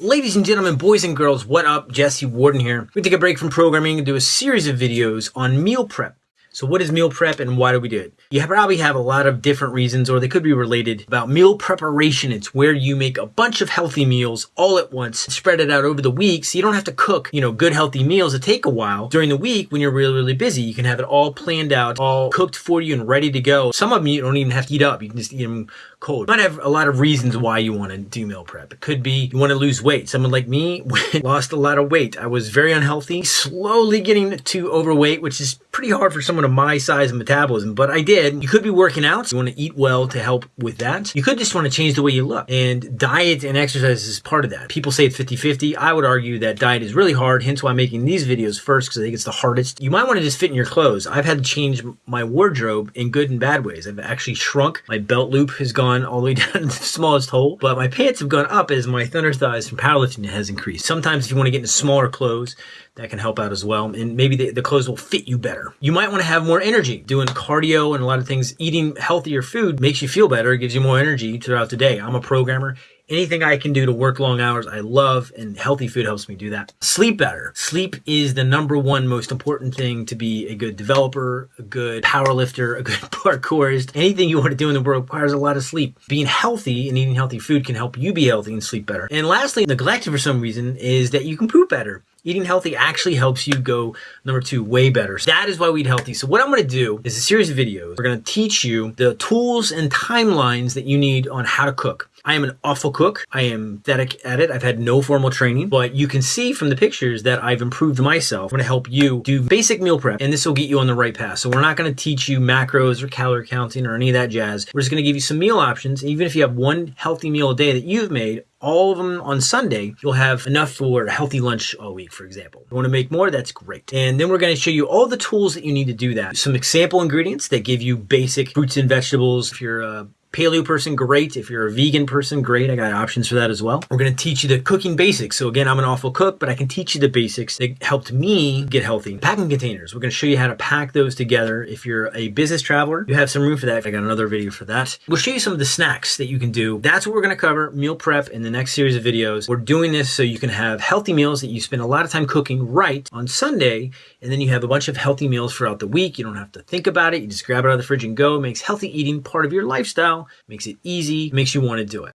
Ladies and gentlemen, boys and girls, what up? Jesse Warden here. We take a break from programming and do a series of videos on meal prep. So what is meal prep and why do we do it? You probably have a lot of different reasons or they could be related about meal preparation. It's where you make a bunch of healthy meals all at once, spread it out over the week so you don't have to cook, you know, good healthy meals that take a while. During the week when you're really, really busy, you can have it all planned out, all cooked for you and ready to go. Some of them you don't even have to eat up. You can just eat them cold. You might have a lot of reasons why you want to do meal prep. It could be you want to lose weight. Someone like me lost a lot of weight. I was very unhealthy, slowly getting to overweight, which is pretty hard for someone of my size and metabolism, but I did. You could be working out. You want to eat well to help with that. You could just want to change the way you look. And diet and exercise is part of that. People say it's 50-50. I would argue that diet is really hard, hence why I'm making these videos first, because I think it's the hardest. You might want to just fit in your clothes. I've had to change my wardrobe in good and bad ways. I've actually shrunk. My belt loop has gone all the way down to the smallest hole, but my pants have gone up as my thunder thighs from powerlifting has increased. Sometimes if you want to get into smaller clothes, that can help out as well. And maybe the, the clothes will fit you better. You might want to have more energy. Doing cardio and a lot of things, eating healthier food makes you feel better. It gives you more energy throughout the day. I'm a programmer anything I can do to work long hours, I love, and healthy food helps me do that. Sleep better. Sleep is the number one most important thing to be a good developer, a good power lifter, a good parkourist. Anything you want to do in the world requires a lot of sleep. Being healthy and eating healthy food can help you be healthy and sleep better. And lastly, neglected for some reason is that you can poop better eating healthy actually helps you go number two way better so that is why we eat healthy so what i'm going to do is a series of videos we're going to teach you the tools and timelines that you need on how to cook I am an awful cook. I am pathetic at it. I've had no formal training, but you can see from the pictures that I've improved myself. I'm to help you do basic meal prep, and this will get you on the right path. So we're not going to teach you macros or calorie counting or any of that jazz. We're just going to give you some meal options. Even if you have one healthy meal a day that you've made, all of them on Sunday, you'll have enough for a healthy lunch all week, for example. You want to make more, that's great. And then we're going to show you all the tools that you need to do that. Some example ingredients that give you basic fruits and vegetables. If you're a paleo person, great. If you're a vegan person, great. I got options for that as well. We're going to teach you the cooking basics. So again, I'm an awful cook, but I can teach you the basics that helped me get healthy. Packing containers. We're going to show you how to pack those together. If you're a business traveler, you have some room for that. I got another video for that. We'll show you some of the snacks that you can do. That's what we're going to cover, meal prep in the next series of videos. We're doing this so you can have healthy meals that you spend a lot of time cooking right on Sunday, and then you have a bunch of healthy meals throughout the week. You don't have to think about it. You just grab it out of the fridge and go. It makes healthy eating part of your lifestyle, makes it easy, makes you want to do it.